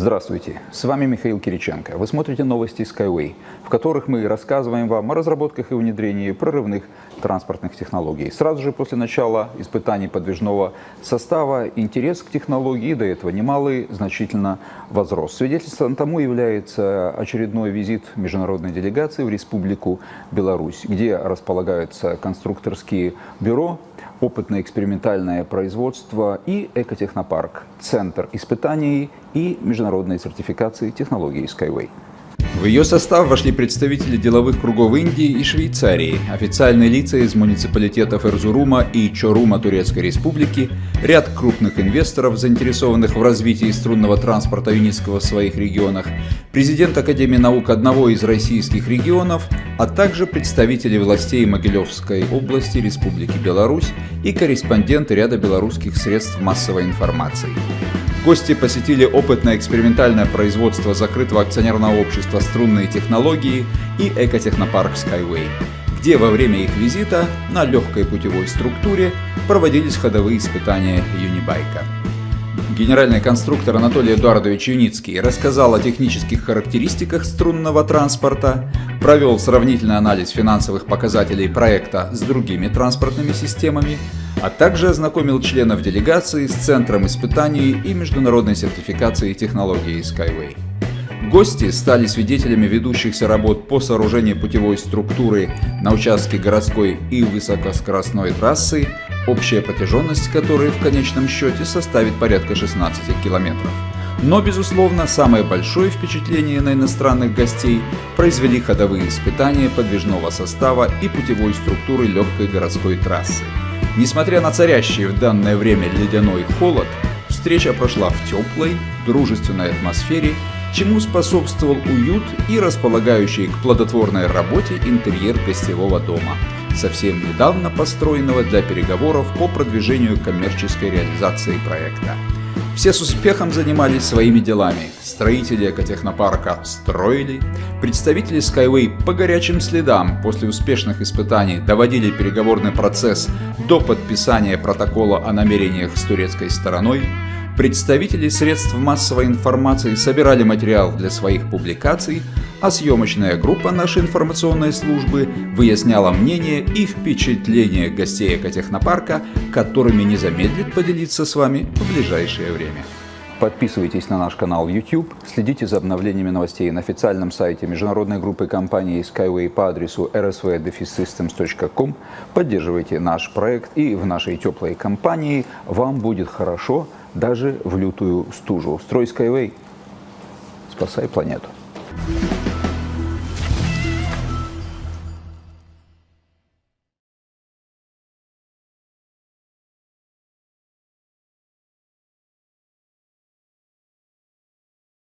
Здравствуйте, с вами Михаил Кириченко. Вы смотрите новости Skyway, в которых мы рассказываем вам о разработках и внедрении прорывных транспортных технологий. Сразу же после начала испытаний подвижного состава интерес к технологии до этого немалый значительно возрос. Свидетельством тому является очередной визит международной делегации в Республику Беларусь, где располагаются конструкторские бюро, опытно-экспериментальное производство и экотехнопарк, центр испытаний и международной сертификации технологий Skyway. В ее состав вошли представители деловых кругов Индии и Швейцарии, официальные лица из муниципалитетов Эрзурума и Чорума Турецкой Республики, ряд крупных инвесторов, заинтересованных в развитии струнного транспорта Юницкого в своих регионах, президент Академии наук одного из российских регионов, а также представители властей Могилевской области Республики Беларусь и корреспонденты ряда белорусских средств массовой информации. Гости посетили опытное экспериментальное производство закрытого акционерного общества «Струнные технологии» и экотехнопарк Skyway, где во время их визита на легкой путевой структуре проводились ходовые испытания Юнибайка. Генеральный конструктор Анатолий Эдуардович Юницкий рассказал о технических характеристиках струнного транспорта, провел сравнительный анализ финансовых показателей проекта с другими транспортными системами, а также ознакомил членов делегации с Центром испытаний и международной сертификации технологии Skyway. Гости стали свидетелями ведущихся работ по сооружению путевой структуры на участке городской и высокоскоростной трассы, общая протяженность которой в конечном счете составит порядка 16 километров. Но, безусловно, самое большое впечатление на иностранных гостей произвели ходовые испытания подвижного состава и путевой структуры легкой городской трассы. Несмотря на царящий в данное время ледяной холод, встреча прошла в теплой, дружественной атмосфере, чему способствовал уют и располагающий к плодотворной работе интерьер гостевого дома, совсем недавно построенного для переговоров по продвижению коммерческой реализации проекта. Все с успехом занимались своими делами. Строители экотехнопарка строили, представители Skyway по горячим следам после успешных испытаний доводили переговорный процесс до подписания протокола о намерениях с турецкой стороной, Представители средств массовой информации собирали материал для своих публикаций, а съемочная группа нашей информационной службы выясняла мнение и впечатления гостей экотехнопарка, которыми не замедлит поделиться с вами в ближайшее время. Подписывайтесь на наш канал YouTube, следите за обновлениями новостей на официальном сайте международной группы компании Skyway по адресу rsvdefisystems.com, поддерживайте наш проект и в нашей теплой компании вам будет хорошо – даже в лютую стужу. Строй Skyway, спасай планету.